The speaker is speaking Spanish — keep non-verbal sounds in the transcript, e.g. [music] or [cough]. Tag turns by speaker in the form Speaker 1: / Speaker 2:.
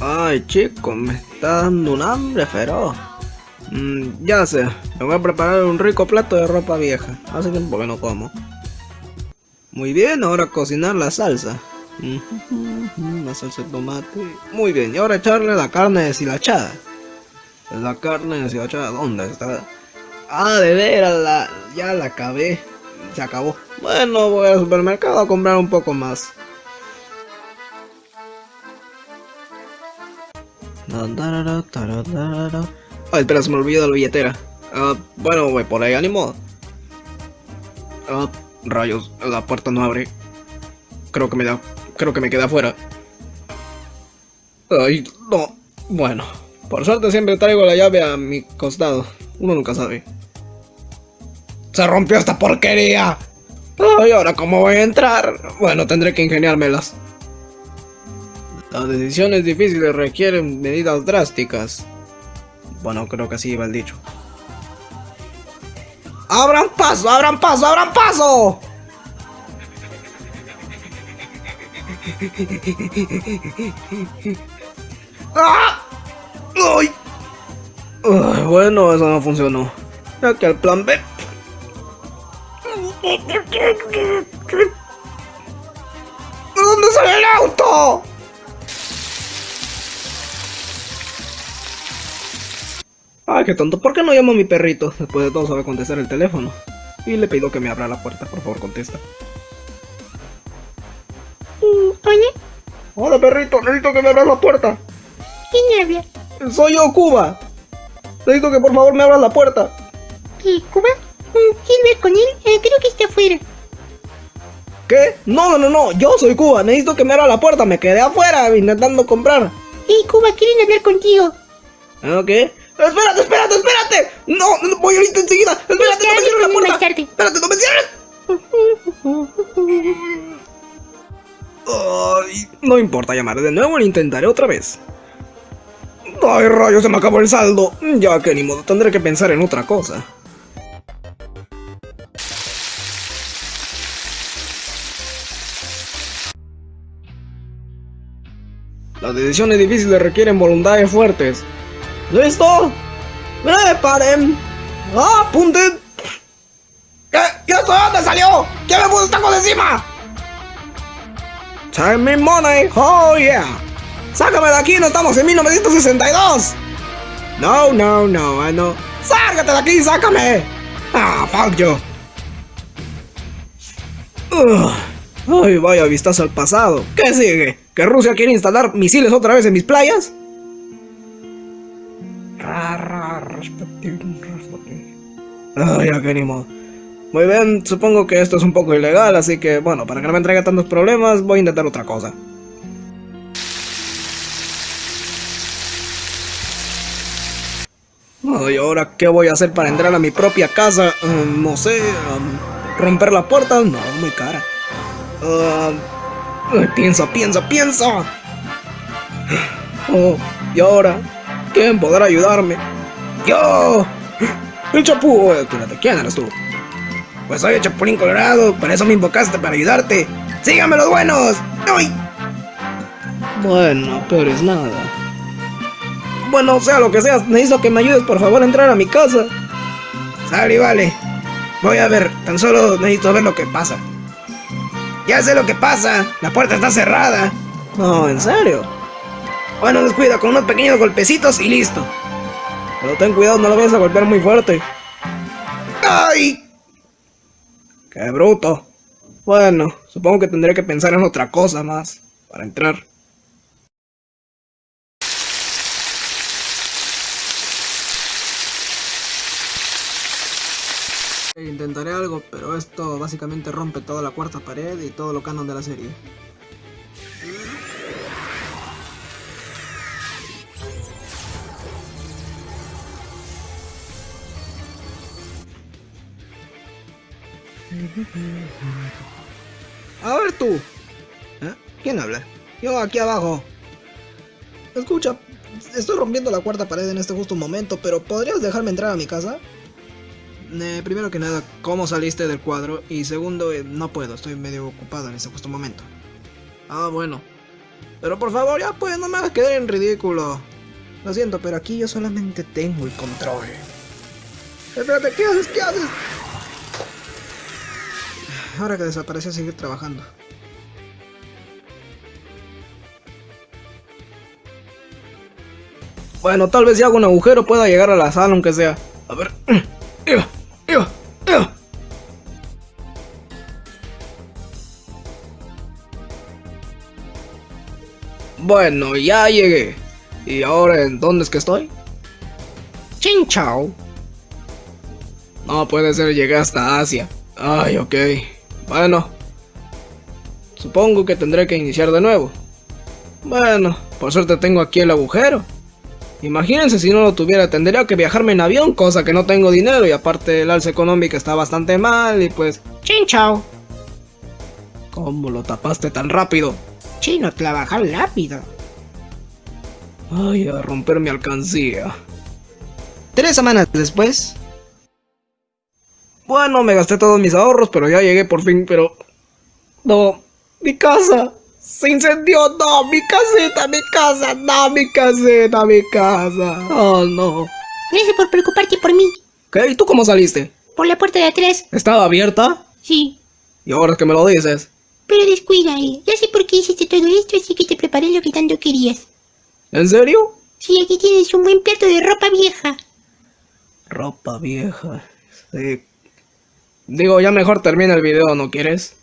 Speaker 1: Ay, chico, me está dando un hambre feroz. Mm, ya sé, me voy a preparar un rico plato de ropa vieja. Hace tiempo que no como. Muy bien, ahora cocinar la salsa. [laughs] La salsa de tomate. Muy bien, y ahora echarle la carne deshilachada. La carne deshilachada, ¿dónde está? Ah, de veras, la, ya la acabé. Se acabó. Bueno, voy al supermercado a comprar un poco más. Ay, espera, se me olvidó la billetera. Ah, bueno, voy por ahí, ánimo. Ah, rayos, la puerta no abre. Creo que me da, creo que me queda afuera. Ay, no. Bueno, por suerte siempre traigo la llave a mi costado. Uno nunca sabe. ¡Se rompió esta porquería! Ay, ¿ahora cómo voy a entrar? Bueno, tendré que ingeniármelas. Las decisiones difíciles requieren medidas drásticas. Bueno, creo que así iba el dicho. ¡Abran paso! ¡Abran paso! ¡Abran paso! [laughs] ¡Ah! ¡Ay! Ay, bueno, eso no funcionó. Ya que el plan B. ¿De dónde sale el auto? Ay, qué tonto. ¿Por qué no llamo a mi perrito? Después de todo sabe contestar el teléfono. Y le pido que me abra la puerta. Por favor, contesta.
Speaker 2: Hola,
Speaker 1: Hola, perrito. Necesito que me abras la puerta.
Speaker 2: ¿quién habla?
Speaker 1: Soy yo, Cuba. Necesito que por favor me abras la puerta.
Speaker 2: ¿Qué, Cuba? Mm, ¿Quién ver con él? Eh, creo que está afuera.
Speaker 1: ¿Qué? No, no, no, no. Yo soy Cuba. Necesito que me abra la puerta. Me quedé afuera intentando comprar.
Speaker 2: Hey, Cuba, quieren hablar contigo.
Speaker 1: ¿Ah, ¿Qué? Espérate, espérate, espérate. No, no voy ahorita enseguida. Espérate, no me cierres la puerta. Espérate, no me cierres. Ay, no importa, llamaré de nuevo e intentaré otra vez. Ay, rayos, se me acabó el saldo. Ya que ni modo, tendré que pensar en otra cosa. Las decisiones difíciles requieren voluntades fuertes. ¿Listo? ¡Preparen! ¡Apunten! ¿Qué? ¿Y esto de dónde salió? ¿Quién me puso esta cosa encima? Time me money, oh yeah. Sácame de aquí, no estamos en 1962. No, no, no, I know. Sárgate de aquí, sácame. Ah, fuck. Ugh. Ay, vaya vistazo al pasado. ¿Qué sigue? ¿Que Rusia quiere instalar misiles otra vez en mis playas? Ay, ya que ni modo. Muy bien, supongo que esto es un poco ilegal, así que bueno, para que no me traiga tantos problemas, voy a intentar otra cosa. Ay, ahora qué voy a hacer para entrar a mi propia casa? Um, no sé, um, romper la puerta, no, muy cara. Uh, piensa, piensa, piensa. Oh, y ahora, ¿quién podrá ayudarme? ¡Yo! ¡El chapú! Espérate, ¿quién eres tú? Pues soy el Chapulín Colorado, para eso me invocaste, para ayudarte. ¡Síganme los buenos! ¡Ay! Bueno, pero es nada. Bueno, sea lo que sea, necesito que me ayudes por favor a entrar a mi casa. Sale, vale. Voy a ver, tan solo necesito ver lo que pasa. Ya sé lo que pasa, la puerta está cerrada. No, ¿en serio? Bueno, descuida, con unos pequeños golpecitos y listo. Pero ten cuidado, no lo vayas a golpear muy fuerte. ¡Ay! ¡Qué bruto! Bueno, supongo que tendré que pensar en otra cosa más para entrar. Intentaré algo, pero esto básicamente rompe toda la cuarta pared y todo lo canon de la serie. A ver tú. ¿Eh? ¿Quién habla? Yo aquí abajo. Escucha, estoy rompiendo la cuarta pared en este justo momento, pero ¿podrías dejarme entrar a mi casa? Eh, primero que nada, ¿cómo saliste del cuadro? Y segundo, eh, no puedo, estoy medio ocupado en este justo momento. Ah, bueno. Pero por favor, ya pues, no me hagas quedar en ridículo. Lo siento, pero aquí yo solamente tengo el control. Espérate, ¿qué haces? ¿Qué haces? Ahora que desapareció, seguir trabajando. Bueno, tal vez si hago un agujero pueda llegar a la sala, aunque sea. A ver. [clears throat] Iba, iba, iba. Bueno, ya llegué. ¿Y ahora en dónde es que estoy? Chin chao. No puede ser, llegué hasta Asia. Ay, ok. Bueno. Supongo que tendré que iniciar de nuevo. Bueno, por suerte tengo aquí el agujero. Imagínense si no lo tuviera, tendría que viajarme en avión, cosa que no tengo dinero y aparte el alza económica está bastante mal y pues...
Speaker 2: Chin chao.
Speaker 1: ¿Cómo lo tapaste tan rápido?
Speaker 2: Chino, trabajar rápido.
Speaker 1: Ay, a romper mi alcancía.
Speaker 2: Tres semanas después.
Speaker 1: Bueno, me gasté todos mis ahorros, pero ya llegué por fin, pero... No, mi casa. Se incendió, no, mi casita, mi casa, no, mi casita, mi casa. Oh, no.
Speaker 2: Gracias por preocuparte por mí.
Speaker 1: ¿Qué? ¿Y tú cómo saliste?
Speaker 2: Por la puerta de atrás.
Speaker 1: ¿Estaba abierta?
Speaker 2: Sí.
Speaker 1: ¿Y ahora es que me lo dices?
Speaker 2: Pero descuida, eh. Ya sé por qué hiciste todo esto, así que te preparé lo que tanto querías.
Speaker 1: ¿En serio?
Speaker 2: Sí, aquí tienes un buen plato de ropa vieja.
Speaker 1: Ropa vieja. Sí. Digo, ya mejor termina el video, ¿no quieres?